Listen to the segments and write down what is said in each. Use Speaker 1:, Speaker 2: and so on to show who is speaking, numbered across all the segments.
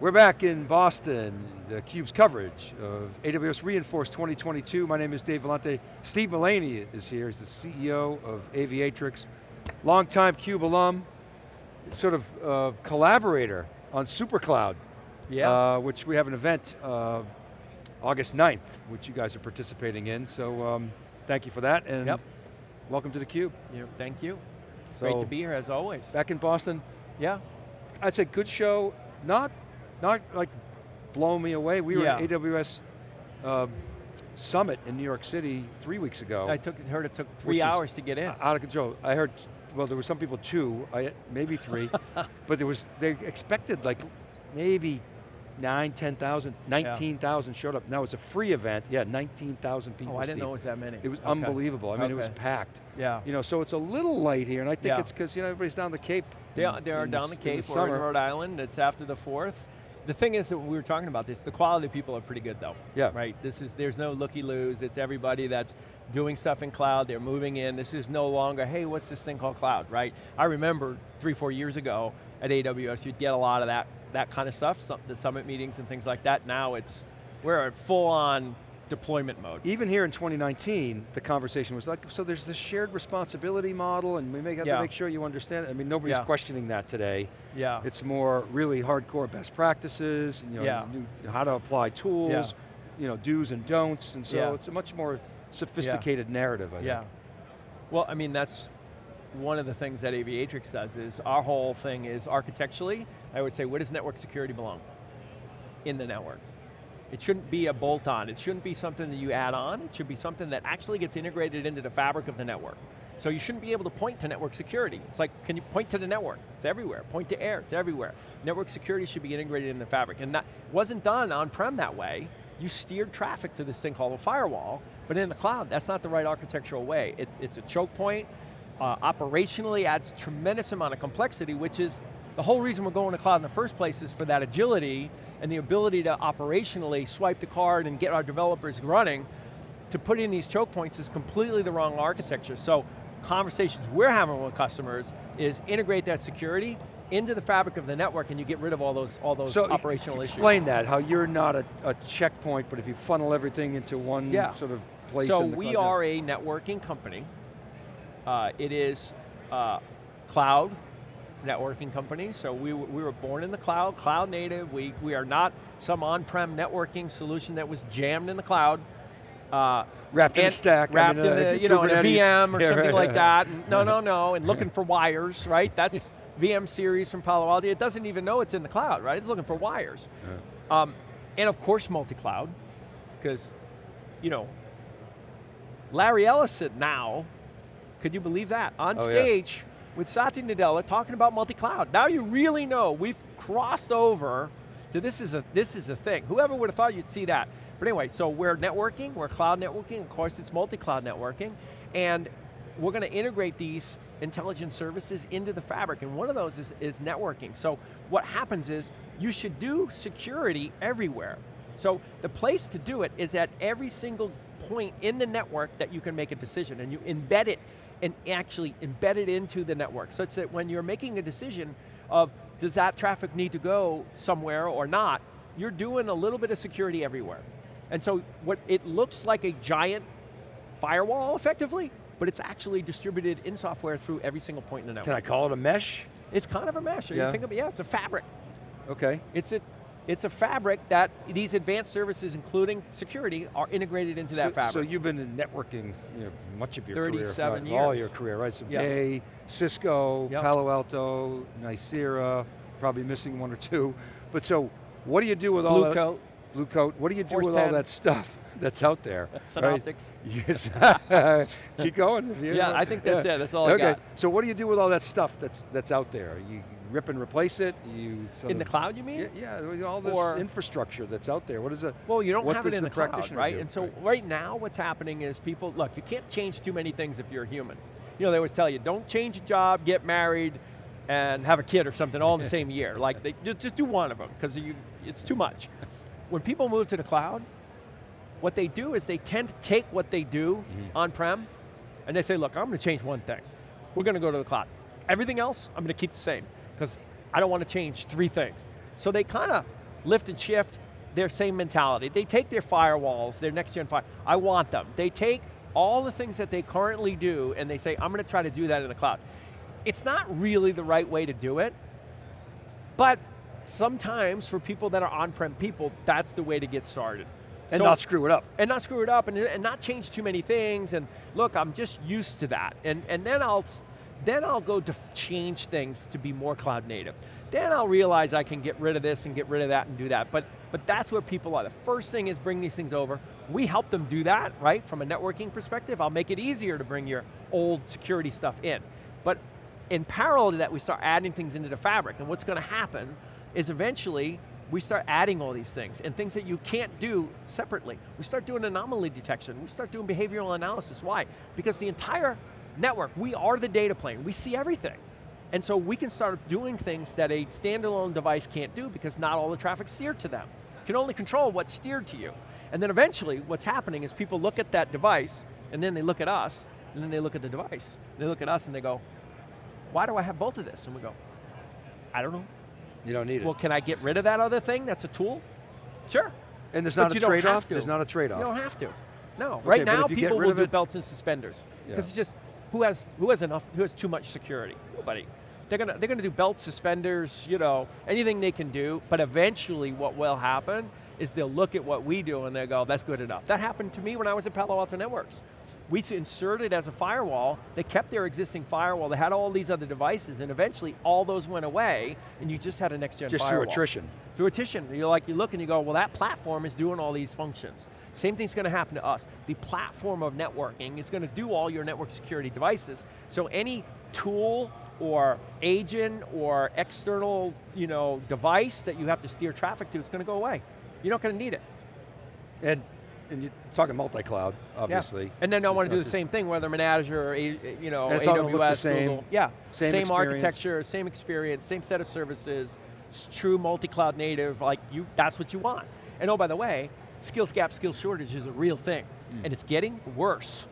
Speaker 1: We're back in Boston, the CUBE's coverage of AWS re:Inforce 2022. My name is Dave Vellante. Steve Mullaney is here, he's the CEO of Aviatrix, longtime CUBE alum, sort of uh, collaborator on SuperCloud,
Speaker 2: yeah.
Speaker 1: uh, which we have an event uh, August 9th, which you guys are participating in, so um, thank you for that, and
Speaker 2: yep.
Speaker 1: welcome to theCUBE.
Speaker 2: Yeah, thank you.
Speaker 1: So,
Speaker 2: Great to be here as always.
Speaker 1: Back in Boston,
Speaker 2: yeah.
Speaker 1: I'd say good show, not not like blow me away. We were at AWS uh, Summit in New York City three weeks ago.
Speaker 2: I took, heard it took three hours to get in.
Speaker 1: Out of control. I heard, well there were some people two, I, maybe three, but there was, they expected like maybe nine, 10,000, 19,000 yeah. showed up. Now it's a free event, yeah, 19,000 people.
Speaker 2: Oh, I didn't Steve. know it was that many.
Speaker 1: It was
Speaker 2: okay.
Speaker 1: unbelievable. I mean,
Speaker 2: okay.
Speaker 1: it was packed.
Speaker 2: Yeah.
Speaker 1: You know, so it's a little light here, and I think
Speaker 2: yeah.
Speaker 1: it's because you know everybody's down the Cape.
Speaker 2: They are, they are down the Cape, in the or in Rhode Island, it's after the 4th. The thing is that we were talking about this, the quality of people are pretty good though.
Speaker 1: Yeah.
Speaker 2: Right, this is, there's no looky-loos, it's everybody that's doing stuff in cloud, they're moving in, this is no longer, hey, what's this thing called cloud, right? I remember three, four years ago at AWS, you'd get a lot of that, that kind of stuff, some, the summit meetings and things like that. Now it's, we're at full on deployment mode.
Speaker 1: Even here in 2019, the conversation was like, so there's this shared responsibility model and we may have yeah. to make sure you understand it. I mean, nobody's
Speaker 2: yeah.
Speaker 1: questioning that today.
Speaker 2: Yeah.
Speaker 1: It's more really hardcore best practices, you know,
Speaker 2: yeah.
Speaker 1: new, how to apply tools, you know, do's and don'ts, and so it's a much more sophisticated narrative, I
Speaker 2: yeah.
Speaker 1: think.
Speaker 2: Well, I mean, that's one of the things that Aviatrix does is our whole thing is architecturally, I would say, where does network security belong? In the network. It shouldn't be a bolt-on. It shouldn't be something that you add on. It should be something that actually gets integrated into the fabric of the network. So you shouldn't be able to point to network security. It's like, can you point to the network? It's everywhere. Point to air, it's everywhere. Network security should be integrated in the fabric. And that wasn't done on-prem that way. You steered traffic to this thing called a firewall, but in the cloud, that's not the right architectural way. It, it's a choke point, uh, operationally adds a tremendous amount of complexity, which is the whole reason we're going to cloud in the first place is for that agility and the ability to operationally swipe the card and get our developers running. To put in these choke points is completely the wrong architecture. So conversations we're having with customers is integrate that security into the fabric of the network and you get rid of all those, all those
Speaker 1: so
Speaker 2: operational
Speaker 1: explain
Speaker 2: issues.
Speaker 1: that, how you're not a, a, checkpoint, but if you funnel everything into one
Speaker 2: yeah.
Speaker 1: sort of place
Speaker 2: So
Speaker 1: in the
Speaker 2: we are a networking company. Uh, it is uh, cloud networking company, so we, we were born in the cloud, cloud native. We, we are not some on-prem networking solution that was jammed in the cloud. Uh,
Speaker 1: wrapped in a stack.
Speaker 2: Wrapped
Speaker 1: I mean,
Speaker 2: in
Speaker 1: uh,
Speaker 2: a, you know, in a VM or
Speaker 1: yeah,
Speaker 2: something
Speaker 1: right.
Speaker 2: like that. And no, no, no, and looking for wires, right? That's VM series from Palo Alto. It doesn't even know it's in the cloud, right? It's looking for wires.
Speaker 1: Yeah.
Speaker 2: Um, and of course multi-cloud, because, you know, Larry Ellison now, could you believe that? On
Speaker 1: oh,
Speaker 2: stage
Speaker 1: yeah.
Speaker 2: With Satya Nadella talking about multi-cloud. Now you really know we've crossed over to this is a this is a thing. Whoever would have thought you'd see that. But anyway, so we're networking, we're cloud networking, of course it's multi-cloud networking, and we're going to integrate these intelligent services into the fabric, and one of those is, is networking. So what happens is, you should do security everywhere. So the place to do it is at every single point in the network that you can make a decision, and you embed it, and actually embed it into the network, such that when you're making a decision of, does that traffic need to go somewhere or not, you're doing a little bit of security everywhere. And so what it looks like a giant firewall, effectively, but it's actually distributed in software through every single point in the network.
Speaker 1: Can I call it a mesh?
Speaker 2: It's kind of a mesh.
Speaker 1: Yeah.
Speaker 2: You think of yeah, it's a fabric.
Speaker 1: Okay.
Speaker 2: It's a, it's a fabric that these advanced services, including security, are integrated into that
Speaker 1: so,
Speaker 2: fabric.
Speaker 1: So you've been in networking you know, much of your
Speaker 2: 37
Speaker 1: career.
Speaker 2: years.
Speaker 1: All your career, right? So
Speaker 2: yep.
Speaker 1: Bay, Cisco,
Speaker 2: yep.
Speaker 1: Palo Alto, Nicira, probably missing one or two. But so, what do you do with
Speaker 2: Blue
Speaker 1: all that?
Speaker 2: coat.
Speaker 1: Blue coat. What do you do
Speaker 2: Force
Speaker 1: with
Speaker 2: 10.
Speaker 1: all that stuff that's out there?
Speaker 2: Synoptics.
Speaker 1: Right? Yes. Keep going.
Speaker 2: Yeah, I think that's
Speaker 1: yeah.
Speaker 2: it. That's all I got.
Speaker 1: okay.
Speaker 2: got.
Speaker 1: So what do you do with all that stuff that's that's out there? You rip and replace it. You
Speaker 2: in the cloud, you mean?
Speaker 1: Yeah, yeah all this
Speaker 2: or,
Speaker 1: infrastructure that's out there. What is it?
Speaker 2: Well, you don't have it in
Speaker 1: the,
Speaker 2: the cloud, right?
Speaker 1: Do?
Speaker 2: And so
Speaker 1: right.
Speaker 2: right now, what's happening is people look. You can't change too many things if you're a human. You know, they always tell you, don't change a job, get married, and have a kid or something all in the same year. Like, they just, just do one of them because it's too much. When people move to the cloud, what they do is they tend to take what they do mm -hmm. on-prem, and they say, look, I'm going to change one thing. We're going to go to the cloud. Everything else, I'm going to keep the same, because I don't want to change three things. So they kind of lift and shift, their same mentality. They take their firewalls, their next gen fire, I want them. They take all the things that they currently do and they say, I'm going to try to do that in the cloud. It's not really the right way to do it, but sometimes for people that are on-prem people, that's the way to get started.
Speaker 1: And
Speaker 2: So-
Speaker 1: not screw it up.
Speaker 2: and not screw it up and, and not change too many things and look I'm just used to that and, and then I'll then I'll go to change things to be more cloud native. Then I'll realize I can get rid of this and get rid of that and do that. But but that's where people are. The first thing is bring these things over. We help them do that right from a networking perspective. I'll make it easier to bring your old security stuff in. But in parallel to that we start adding things into the fabric. And what's going to happen is eventually we start adding all these things and things that you can't do separately. We start doing anomaly detection, we start doing behavioral analysis. Why? Because the entire network, we are the data plane, we see everything. And so we can start doing things that a standalone device can't do because not all the traffic's steered to them. You can only control what's steered to you. And then eventually what's happening is people look at that device and then they look at us and then they look at the device. They look at us and they go, why do I have both of this? And we go, I don't know.
Speaker 1: You don't need it.
Speaker 2: Well, can I get rid of that other thing that's a tool? Sure.
Speaker 1: and there's not
Speaker 2: you
Speaker 1: a trade-off? There's not a trade-off.
Speaker 2: You don't have to. No.
Speaker 1: Okay,
Speaker 2: right now,
Speaker 1: if you get
Speaker 2: people will do
Speaker 1: it-
Speaker 2: belts and suspenders.
Speaker 1: Yeah.
Speaker 2: Because it's just, who has, who has enough, who has too much security? Nobody. They're going to they're gonna do belt suspenders, you know, anything they can do, but eventually what will happen is they'll look at what we do and they'll go, that's good enough. That happened to me when I was at Palo Alto Networks. We inserted as a firewall, they kept their existing firewall, they had all these other devices, and eventually all those went away, and you just had a next gen
Speaker 1: Just
Speaker 2: firewall
Speaker 1: through attrition.
Speaker 2: through attrition. You're like, you look and you go, well that platform is doing all these functions. Same thing's going to happen to us. The platform of networking is going to do all your network security devices. So any tool or agent or external you know, device that you have to steer traffic to is going to go away. You're not going to need it.
Speaker 1: And, and you're talking multi-cloud, obviously. Yeah.
Speaker 2: And then I want to do the same thing, whether I'm in Azure or you know,
Speaker 1: it's
Speaker 2: AWS,
Speaker 1: look the same,
Speaker 2: Google. Yeah,
Speaker 1: same
Speaker 2: same, architecture, same experience, same set of services, s- true multi-cloud native, like you, that's what you want. And oh, by the way, skills gap, skills shortage is a real thing. And it's getting worse.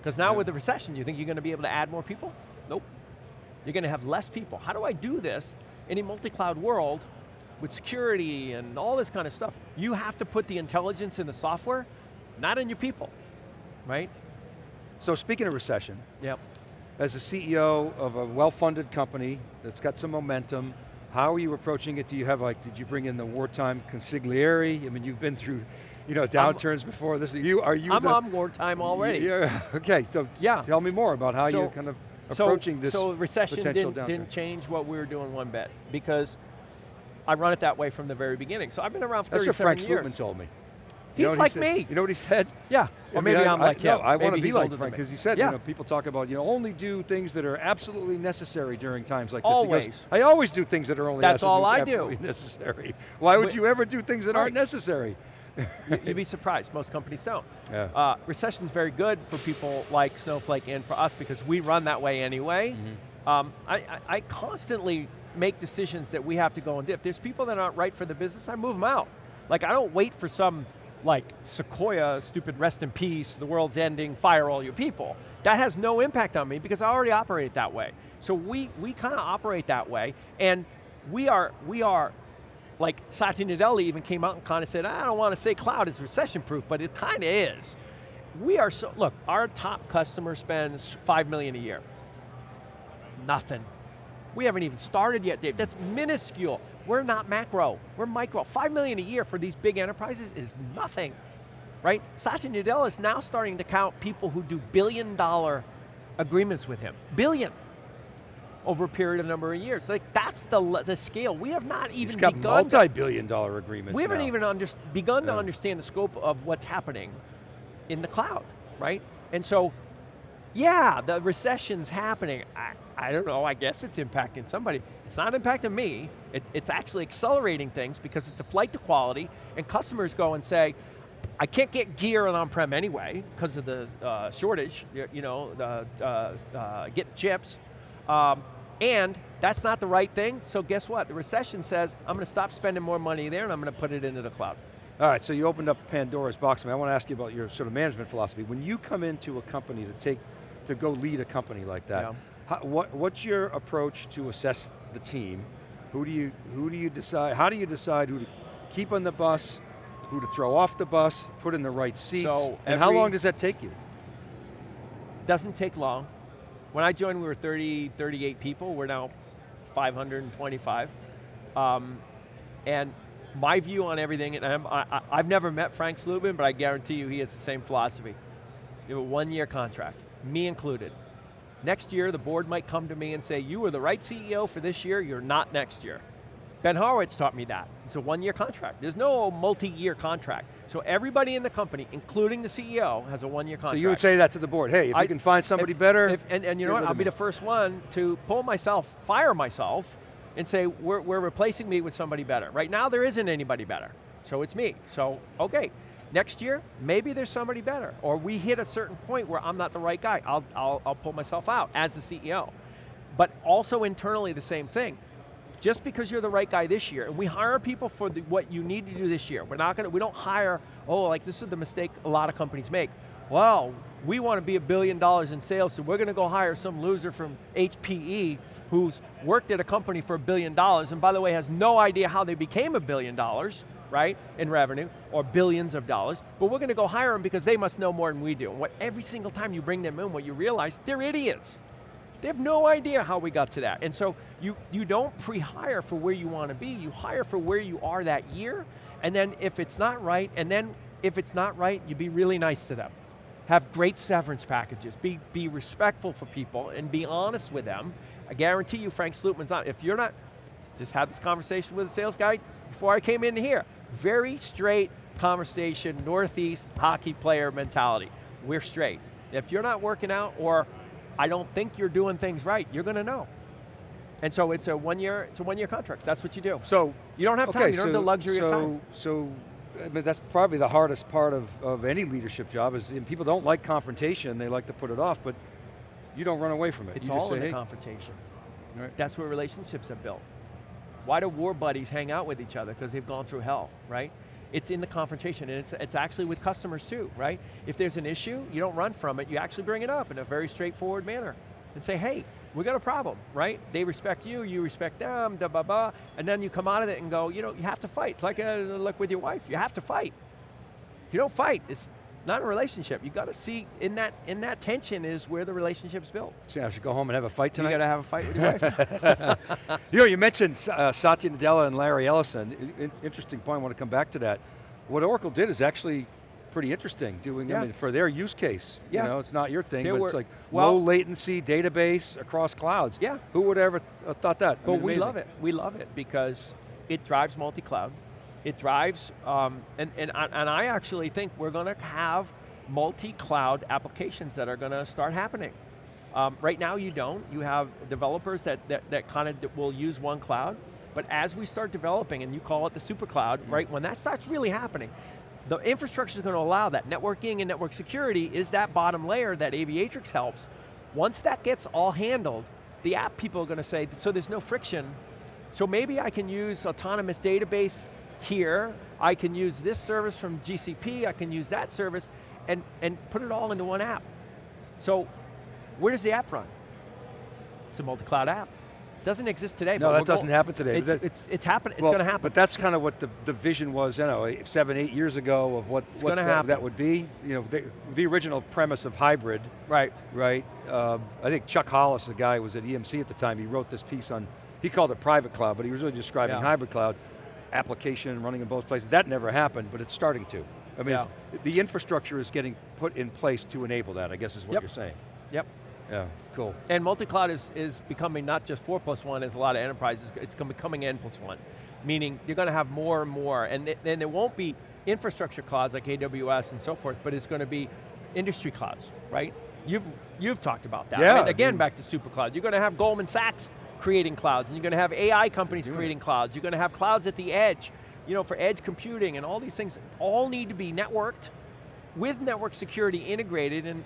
Speaker 2: Because now
Speaker 1: Mm. Yeah.
Speaker 2: with the recession, you think you're going to be able to add more people? Nope. You're going to have less people. How do I do this in a multi-cloud world with security and all this kind of stuff? You have to put the intelligence in the software, not in your people, right?
Speaker 1: So speaking of recession,
Speaker 2: Yep.
Speaker 1: as a CEO of a well-funded company that's got some momentum, how are you approaching it? Do you have like, did you bring in the wartime consigliere? I mean, you've been through, you know, downturns before. This is you. Are you?
Speaker 2: I'm
Speaker 1: the,
Speaker 2: on wartime already.
Speaker 1: Yeah. Okay. So
Speaker 2: Yeah.
Speaker 1: tell me more about how
Speaker 2: So-
Speaker 1: you're kind of
Speaker 2: So-
Speaker 1: approaching this
Speaker 2: So recession
Speaker 1: potential
Speaker 2: didn't,
Speaker 1: downturn.
Speaker 2: didn't change what we were doing one bit because I run it that way from the very beginning. So I've been around for
Speaker 1: That's what Frank
Speaker 2: years.
Speaker 1: Slootman told me.
Speaker 2: He's
Speaker 1: You know what he
Speaker 2: like me.
Speaker 1: You know what he said?
Speaker 2: Yeah,
Speaker 1: I
Speaker 2: or
Speaker 1: mean,
Speaker 2: maybe
Speaker 1: I,
Speaker 2: I'm
Speaker 1: I-
Speaker 2: like
Speaker 1: no,
Speaker 2: him.
Speaker 1: I want to be like Frank because he said,
Speaker 2: yeah.
Speaker 1: you know, people talk about, you know, only do things that are absolutely necessary during times like this.
Speaker 2: Always.
Speaker 1: I always do things that are only
Speaker 2: That's all I do.
Speaker 1: absolutely necessary. Why would you ever do things that aren't necessary?
Speaker 2: You- You'd be surprised, most companies don't.
Speaker 1: Yeah.
Speaker 2: Uh, recession's very good for people like Snowflake and for us because we run that way anyway.
Speaker 1: Mm-hmm.
Speaker 2: Um, I, I, I constantly make decisions that we have to go and do. If there's people that aren't right for the business, I move them out. Like I don't wait for some like Sequoia, stupid rest in peace, the world's ending, fire all your people. That has no impact on me because I already operate that way. So we, we kind of operate that way and we are, we are like Satya Nadella even came out and kind of said, I don't want to say cloud is recession proof, but it kind of is. We are so, look, our top customer spends five million a year. Nothing. We haven't even started yet, Dave. That's minuscule. We're not macro, we're micro. Five million a year for these big enterprises is nothing, right? Satya Nadella is now starting to count people who do billion dollar agreements with him. Billion over a period of number of years. Like that's the, the scale. We have not even
Speaker 1: He's got
Speaker 2: begun to
Speaker 1: multi-billion dollar agreements
Speaker 2: we haven't
Speaker 1: now.
Speaker 2: even under, begun to understand the scope of what's happening in the cloud, right? And so, yeah, the recession's happening. I, I don't know, I guess it's impacting somebody. It's not impacting me. It, it's actually accelerating things because it's a flight to quality and customers go and say, I can't get gear on on-prem anyway because of the uh, shortage, y- you know, the, uh, uh, getting chips. Um, and that's not the right thing, so guess what? The recession says, I'm going to stop spending more money there and I'm going to put it into the cloud.
Speaker 1: All right, so you opened up Pandora's box. I, mean, I want to ask you about your sort of management philosophy. When you come into a company to take, to go lead a company like that,
Speaker 2: Yeah.
Speaker 1: how, what, what's your approach to assess the team? Who do you, who do you decide, how do you decide who to keep on the bus, who to throw off the bus, put in the right seats,
Speaker 2: So
Speaker 1: and how long does that take you?
Speaker 2: Doesn't take long. When I joined, we were 30, 38 people. We're now 525. Um, and my view on everything, and I'm, I, I've never met Frank Slootman, but I guarantee you he has the same philosophy. You have a one-year contract, me included. Next year, the board might come to me and say, you were the right CEO for this year, you're not next year. Ben Horowitz taught me that. It's a one-year contract. There's no multi-year contract. So everybody in the company, including the CEO, has a one-year contract.
Speaker 1: So you would say that to the board, hey, if
Speaker 2: I-
Speaker 1: you can find somebody
Speaker 2: if-
Speaker 1: better,
Speaker 2: if- and, and you know what, I'll be the first one to pull myself, fire myself, and say, we're, we're replacing me with somebody better. Right now, there isn't anybody better, so it's me. So, okay, next year, maybe there's somebody better, or we hit a certain point where I'm not the right guy. I'll, I'll, I'll pull myself out as the CEO. But also internally, the same thing. Just because you're the right guy this year, and we hire people for the, what you need to do this year. We're not going to, we don't hire, oh, like this is the mistake a lot of companies make. Well, we want to be a billion dollars in sales, so we're going to go hire some loser from HPE who's worked at a company for a billion dollars, and by the way, has no idea how they became a billion dollars, right, in revenue, or billions of dollars, but we're going to go hire them because they must know more than we do. And what every single time you bring them in, what you realize, they're idiots. They have no idea how we got to that. And so you, you don't pre-hire for where you want to be, you hire for where you are that year, and then if it's not right, and then if it's not right, you be really nice to them. Have great severance packages, be, be respectful for people, and be honest with them. I guarantee you Frank Slootman's not, if you're not, just had this conversation with a sales guy before I came in here. Very straight conversation, Northeast hockey player mentality. We're straight. If you're not working out, or I don't think you're doing things right, you're going to know. And so it's a one year, it's a one year contract. That's what you do.
Speaker 1: So
Speaker 2: You don't have time,
Speaker 1: okay,
Speaker 2: you don't have the luxury
Speaker 1: so,
Speaker 2: of time.
Speaker 1: So, I mean, that's probably the hardest part of, of any leadership job is people don't like confrontation, they like to put it off, but you don't run away from it.
Speaker 2: It's
Speaker 1: you
Speaker 2: all
Speaker 1: say,
Speaker 2: in the
Speaker 1: hey,
Speaker 2: confrontation.
Speaker 1: Right.
Speaker 2: That's where relationships are built. Why do war buddies hang out with each other? Because they've gone through hell, right? It's in the confrontation, and it's, it's actually with customers too, right? If there's an issue, you don't run from it, you actually bring it up in a very straightforward manner. And say, hey, we got a problem, right? They respect you, you respect them, da ba ba, and then you come out of it and go, you know, you have to fight. It's like, a, like with your wife, you have to fight. If you don't fight, it's not a relationship. You got to see, in that, in that tension is where the relationship's built.
Speaker 1: so I should go home and have a fight tonight.
Speaker 2: You got to have a fight with your wife.
Speaker 1: You know, you mentioned uh, Satya Nadella and Larry Ellison. I- in- interesting point, I want to come back to that. What Oracle did is actually pretty interesting, doing,
Speaker 2: Yeah.
Speaker 1: I mean, for their use case.
Speaker 2: Yeah.
Speaker 1: You know, it's not your thing, but
Speaker 2: were-
Speaker 1: it's like
Speaker 2: well-
Speaker 1: low latency database across clouds.
Speaker 2: Yeah.
Speaker 1: Who would ever thought that? I
Speaker 2: But
Speaker 1: mean,
Speaker 2: we love it. We love it because it drives multi-cloud. It drives, um, and, and, I- and I actually think we're going to have multi-cloud applications that are going to start happening. Um, right now you don't. You have developers that, that, that kind of will use one cloud, but as we start developing, and you call it the super cloud, right, when that starts really happening, the infrastructure is going to allow that. Networking and network security is that bottom layer that Aviatrix helps. Once that gets all handled, the app people are going to say, so there's no friction, so maybe I can use autonomous database here, I can use this service from GCP, I can use that service, and, and put it all into one app. So where does the app run? It's a multi-cloud app. Doesn't exist today.
Speaker 1: No,
Speaker 2: but
Speaker 1: that doesn't happen today.
Speaker 2: It's,
Speaker 1: That-
Speaker 2: it's, it's happening, it's
Speaker 1: Well,
Speaker 2: going to happen.
Speaker 1: But that's kind of what the, the vision was, you know, eight- seven, eight years ago of what, what that, that would be. You know, the, the original premise of hybrid,
Speaker 2: right.
Speaker 1: right? Um, I think Chuck Hollis, the guy who was at EMC at the time, he wrote this piece on, he called it private cloud, but he was really describing
Speaker 2: Yeah.
Speaker 1: hybrid cloud, application running in both places. That never happened, but it's starting to. I mean,
Speaker 2: Yeah.
Speaker 1: the infrastructure is getting put in place to enable that, I guess is what
Speaker 2: Yep.
Speaker 1: you're saying.
Speaker 2: Yep.
Speaker 1: Yeah, cool.
Speaker 2: And multi-cloud is, is becoming not just four plus one as a lot of enterprises, it's becoming n plus one. Meaning you're going to have more and more, and then there won't be infrastructure clouds like AWS and so forth, but it's going to be industry clouds, right? You've, you've talked about that.
Speaker 1: Yeah? I
Speaker 2: Again,
Speaker 1: mean-
Speaker 2: back to super cloud. You're going to have Goldman Sachs creating clouds, and you're going to have AI companies
Speaker 1: doing
Speaker 2: creating clouds. You're going to have clouds at the edge, you know, for edge computing, and all these things all need to be networked with network security integrated, and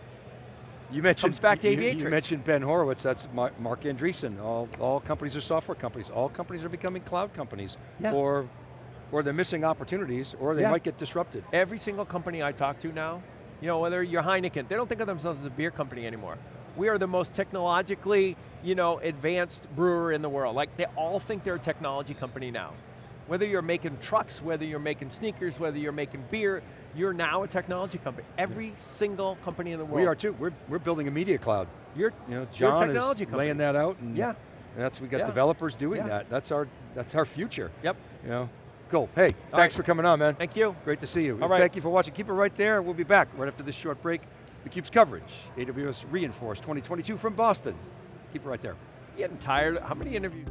Speaker 1: You mentioned,
Speaker 2: Comes back to
Speaker 1: you- you, mentioned Ben Horowitz, that's Marc Andreessen. All, all companies are software companies. All companies are becoming cloud companies.
Speaker 2: Yeah.
Speaker 1: Or, or they're missing opportunities, or they
Speaker 2: Yeah.
Speaker 1: might get disrupted.
Speaker 2: Every single company I talk to now, you know, whether you're Heineken, they don't think of themselves as a beer company anymore. We are the most technologically, you know, advanced brewer in the world. Like, they all think they're a technology company now. Whether you're making trucks, whether you're making sneakers, whether you're making beer, you're now a technology company. Every single company in the world.
Speaker 1: We are too. We're, we're building a media cloud.
Speaker 2: You're,
Speaker 1: You know, John is
Speaker 2: company.
Speaker 1: laying that out, and
Speaker 2: Yeah.
Speaker 1: that's we got
Speaker 2: Yeah.
Speaker 1: developers doing
Speaker 2: Yeah.
Speaker 1: that. That's our that's our future.
Speaker 2: yep,
Speaker 1: You know, cool. Hey, thanks
Speaker 2: right.
Speaker 1: for coming on, man.
Speaker 2: thank you.
Speaker 1: Great to see you.
Speaker 2: All right.
Speaker 1: Thank you for watching. Keep it right there. We'll be back right after this short break. theCUBE's coverage, AWS re:Inforce 2022 from Boston. Keep it right there.
Speaker 2: Getting tired, how many interviews?